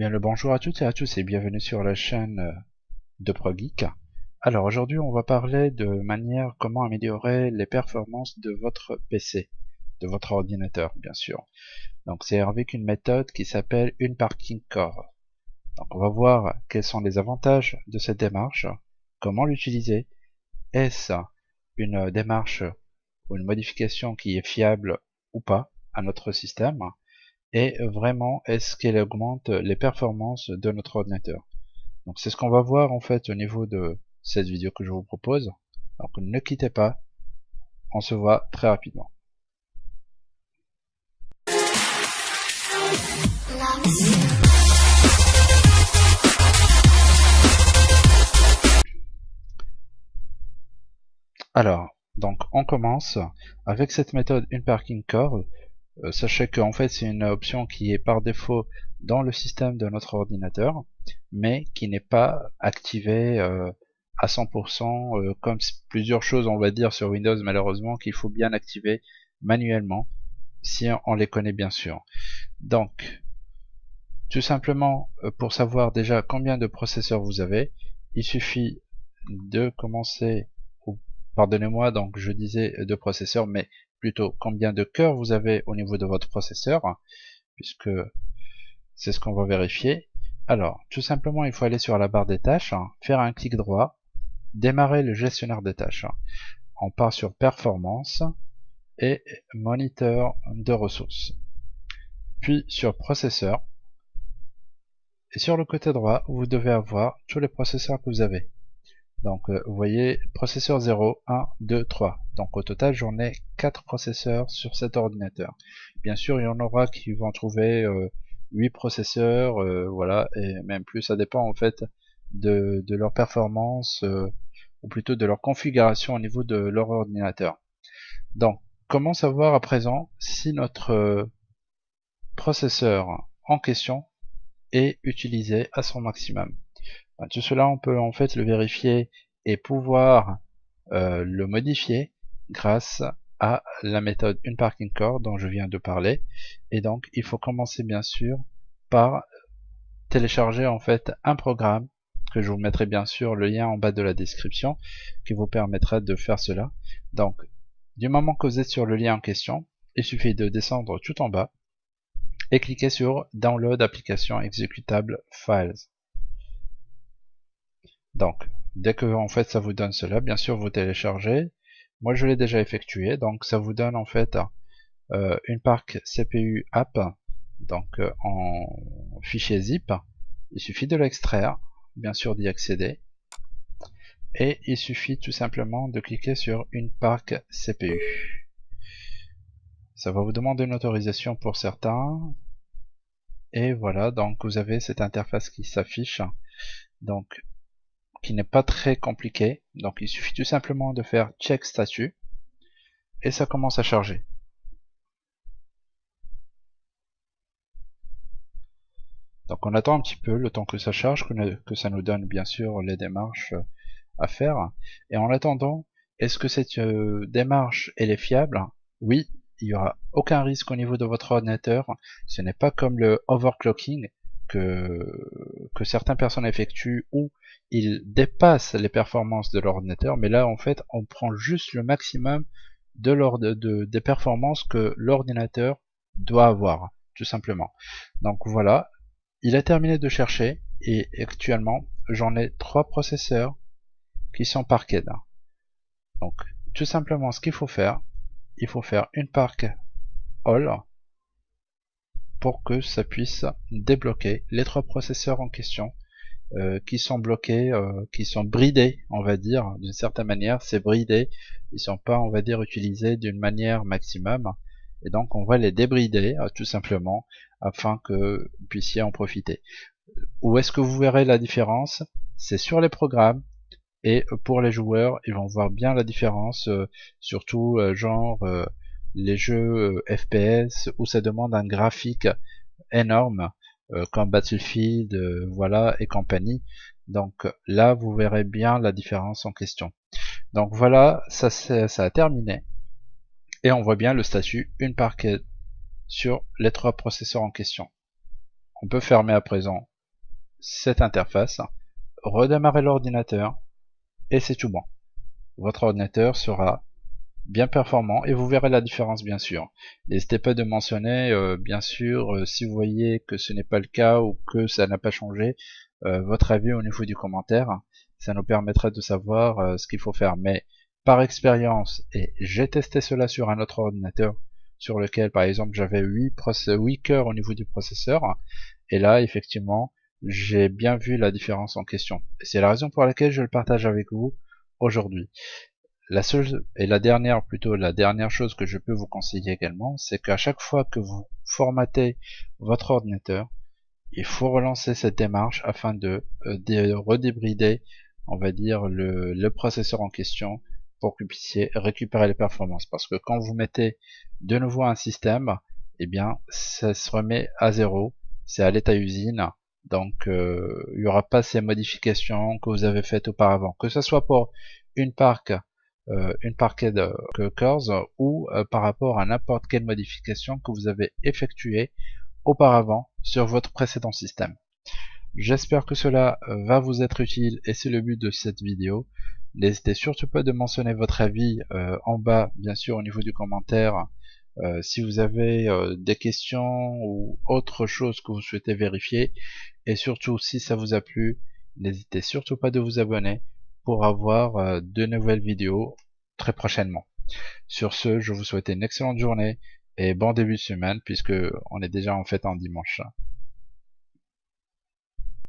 Bien le bonjour à toutes et à tous et bienvenue sur la chaîne euh, de ProGeek. Alors aujourd'hui on va parler de manière comment améliorer les performances de votre PC, de votre ordinateur bien sûr. Donc c'est avec une méthode qui s'appelle une parking core. Donc on va voir quels sont les avantages de cette démarche, comment l'utiliser, est-ce une démarche ou une modification qui est fiable ou pas à notre système? Et vraiment est-ce qu'elle augmente les performances de notre ordinateur? Donc c'est ce qu'on va voir en fait au niveau de cette vidéo que je vous propose. Donc ne quittez pas, on se voit très rapidement. Alors, donc on commence avec cette méthode une parking core sachez qu'en fait c'est une option qui est par défaut dans le système de notre ordinateur, mais qui n'est pas activée euh, à 100% euh, comme plusieurs choses on va dire sur Windows malheureusement qu'il faut bien activer manuellement si on les connaît bien sûr. Donc tout simplement pour savoir déjà combien de processeurs vous avez, il suffit de commencer pardonnez-moi donc je disais de processeurs mais plutôt combien de cœurs vous avez au niveau de votre processeur, puisque c'est ce qu'on va vérifier. Alors, tout simplement, il faut aller sur la barre des tâches, faire un clic droit, démarrer le gestionnaire des tâches. On part sur Performance et Moniteur de ressources. Puis sur Processeur. Et sur le côté droit, vous devez avoir tous les processeurs que vous avez. Donc euh, vous voyez processeur 0, 1, 2, 3. Donc au total j'en ai 4 processeurs sur cet ordinateur. Bien sûr il y en aura qui vont trouver 8 euh, processeurs, euh, voilà, et même plus, ça dépend en fait de, de leur performance, ou plutôt de leur configuration au niveau de leur ordinateur. Donc comment savoir à présent si notre processeur en question est utilisé à son maximum? Tout cela, on peut en fait le vérifier et pouvoir euh, le modifier grâce à la méthode une parking core dont je viens de parler. Et donc, il faut commencer bien sûr par télécharger en fait un programme que je vous mettrai bien sûr le lien en bas de la description qui vous permettra de faire cela. Donc, du moment que vous êtes sur le lien en question, il suffit de descendre tout en bas et cliquer sur Download application exécutable files. Donc, dès que en fait ça vous donne cela, bien sûr vous téléchargez. Moi je l'ai déjà effectué, donc ça vous donne en fait euh, une parc CPU app, donc euh, en fichier zip. Il suffit de l'extraire, bien sûr d'y accéder. Et il suffit tout simplement de cliquer sur une parc CPU. Ça va vous demander une autorisation pour certains. Et voilà, donc vous avez cette interface qui s'affiche. Donc qui n'est pas très compliqué. Donc il suffit tout simplement de faire check statut et ça commence à charger. Donc on attend un petit peu le temps que ça charge, que, ça nous donne bien sûr les démarches euh, à faire. Et en attendant, est-ce que cette euh, démarche elle est fiable? Oui, il n'y aura aucun risque au niveau de votre ordinateur. Ce n'est pas comme le overclocking que, que certaines personnes effectuent ou il dépasse les performances de l'ordinateur, mais là en fait on prend juste le maximum de, de des performances que l'ordinateur doit avoir, tout simplement. Donc voilà, il a terminé de chercher et actuellement j'en ai trois processeurs qui sont parqués. Donc tout simplement ce qu'il faut faire, il faut faire une park all pour que ça puisse débloquer les trois processeurs en question euh, qui sont bloqués, euh, qui sont bridés, on va dire, d'une certaine manière, c'est bridé, ils sont pas, on va dire, utilisés d'une manière maximum, et donc on va les débrider, euh, tout simplement, afin que vous puissiez en profiter. Où est-ce que vous verrez la différence? C'est sur les programmes, et pour les joueurs, ils vont voir bien la différence, surtout genre les jeux FPS où ça demande un graphique énorme, euh, comme Battlefield, euh, voilà, et compagnie. Donc là, vous verrez bien la différence en question. Donc voilà, ça, ça a terminé. Et on voit bien le statut une parquet sur les trois processeurs en question. On peut fermer à présent cette interface, redémarrer l'ordinateur et c'est tout bon. Votre ordinateur sera bien performant et vous verrez la différence bien sûr. N'hésitez pas de mentionner euh, bien sûr euh, si vous voyez que ce n'est pas le cas ou que ça n'a pas changé euh, votre avis au niveau du commentaire. Ça nous permettra de savoir ce qu'il faut faire. Mais par expérience, et j'ai testé cela sur un autre ordinateur sur lequel par exemple j'avais 8, 8 cœurs au niveau du processeur et là effectivement j'ai bien vu la différence en question. C'est la raison pour laquelle je le partage avec vous aujourd'hui. La seule et la dernière plutôt la dernière chose que je peux vous conseiller également, c'est qu'à chaque fois que vous formatez votre ordinateur, il faut relancer cette démarche afin de, euh, de redébrider, on va dire, le, le processeur en question pour que vous puissiez récupérer les performances. Parce que quand vous mettez de nouveau un système, eh bien, ça se remet à zéro. C'est à l'état usine. Donc, euh, il n'y aura pas ces modifications que vous avez faites auparavant. Que ce soit pour une parc, une parquet de cores ou euh, par rapport à n'importe quelle modification que vous avez effectuée auparavant sur votre précédent système. J'espère que cela va vous être utile et c'est le but de cette vidéo. N'hésitez surtout pas de mentionner votre avis euh, en bas, bien sûr, au niveau du commentaire. Euh, si vous avez euh, des questions ou autre chose que vous souhaitez vérifier. Et surtout, si ça vous a plu, n'hésitez surtout pas de vous abonner pour avoir de nouvelles vidéos très prochainement. Sur ce, je vous souhaite une excellente journée et bon début de semaine puisque on est déjà en fait en dimanche.